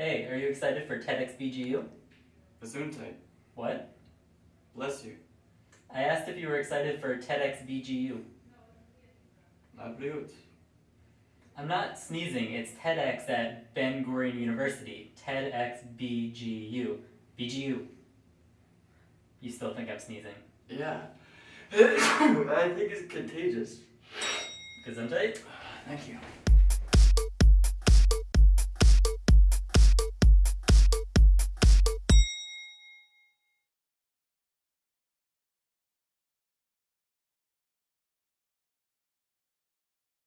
Hey, are you excited for TEDxBGU? Gesundheit. What? Bless you. I asked if you were excited for TEDxBGU. Na blöd. I'm not sneezing, it's TEDx at Ben Gurion University. TEDxBGU. BGU. You still think I'm sneezing? Yeah. I think it's contagious. Gesundheit? Thank you.